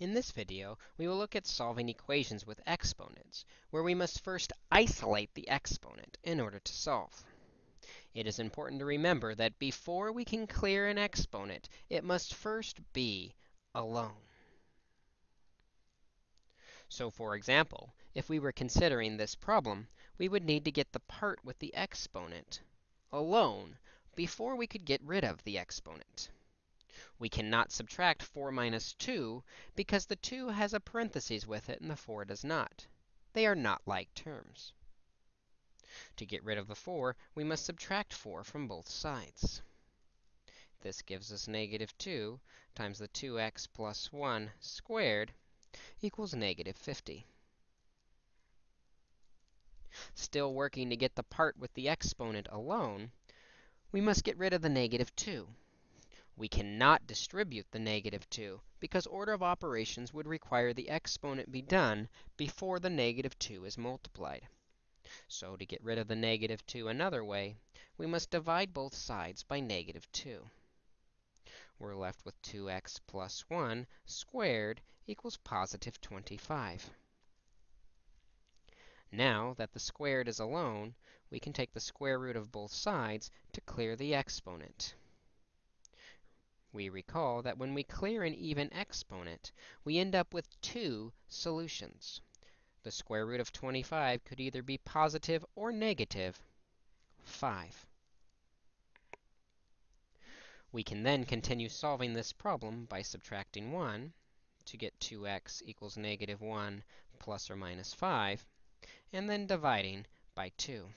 In this video, we will look at solving equations with exponents, where we must first isolate the exponent in order to solve. It is important to remember that before we can clear an exponent, it must first be alone. So for example, if we were considering this problem, we would need to get the part with the exponent alone before we could get rid of the exponent. We cannot subtract 4 minus 2 because the 2 has a parenthesis with it and the 4 does not. They are not like terms. To get rid of the 4, we must subtract 4 from both sides. This gives us negative 2 times the 2x plus 1 squared equals negative 50. Still working to get the part with the exponent alone, we must get rid of the negative 2. We cannot distribute the negative 2 because order of operations would require the exponent be done before the negative 2 is multiplied. So to get rid of the negative 2 another way, we must divide both sides by negative 2. We're left with 2x plus 1 squared equals positive 25. Now that the squared is alone, we can take the square root of both sides to clear the exponent. We recall that when we clear an even exponent, we end up with two solutions. The square root of 25 could either be positive or negative 5. We can then continue solving this problem by subtracting 1 to get 2x equals negative 1 plus or minus 5, and then dividing by 2.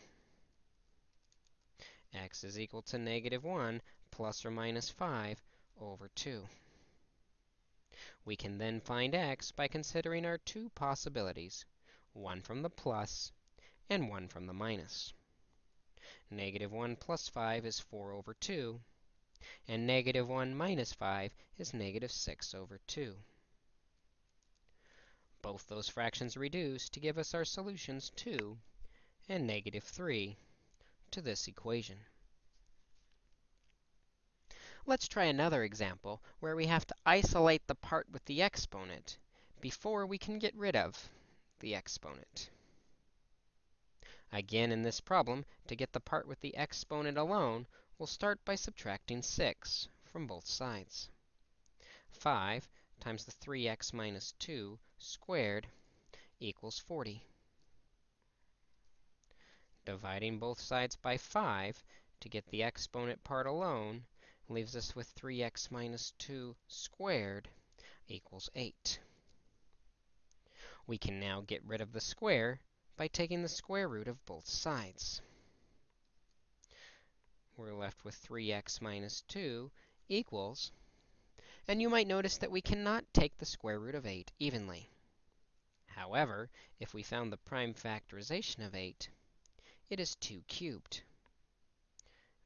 x is equal to negative 1 plus or minus 5 over 2. We can then find x by considering our two possibilities, one from the plus and one from the minus. Negative 1 plus 5 is 4 over 2, and negative 1 minus 5 is negative 6 over 2. Both those fractions reduce to give us our solutions 2 and negative 3 to this equation. Let's try another example where we have to isolate the part with the exponent before we can get rid of the exponent. Again, in this problem, to get the part with the exponent alone, we'll start by subtracting 6 from both sides. 5 times the 3x minus 2 squared equals 40. Dividing both sides by 5 to get the exponent part alone leaves us with 3x minus 2 squared equals 8. We can now get rid of the square by taking the square root of both sides. We're left with 3x minus 2 equals, and you might notice that we cannot take the square root of 8 evenly. However, if we found the prime factorization of 8, it is 2 cubed.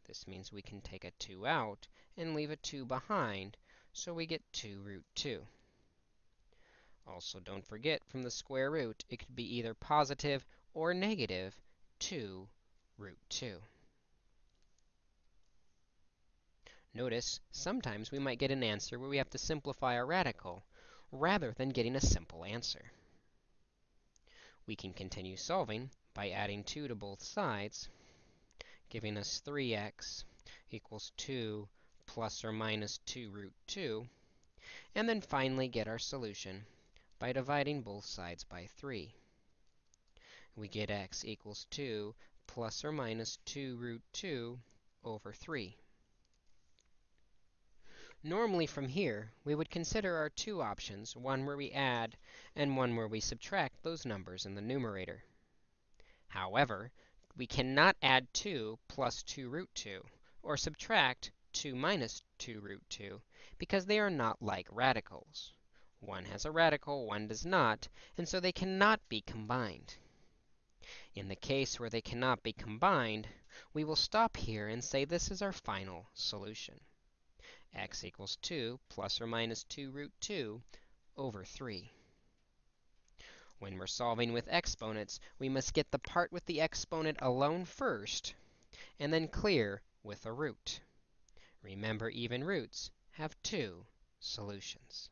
This means we can take a 2 out and leave a 2 behind, so we get 2 root 2. Also, don't forget, from the square root, it could be either positive or negative 2 root 2. Notice, sometimes we might get an answer where we have to simplify a radical, rather than getting a simple answer. We can continue solving by adding 2 to both sides, giving us 3x equals 2 plus or minus 2 root 2, and then finally get our solution by dividing both sides by 3. We get x equals 2 plus or minus 2 root 2 over 3. Normally from here, we would consider our two options, one where we add and one where we subtract those numbers in the numerator. However, we cannot add 2 plus 2 root 2, or subtract 2 minus 2 root 2, because they are not like radicals. One has a radical, one does not, and so they cannot be combined. In the case where they cannot be combined, we will stop here and say this is our final solution. x equals 2 plus or minus 2 root 2 over 3. When we're solving with exponents, we must get the part with the exponent alone first, and then clear with a root. Remember, even roots have two solutions.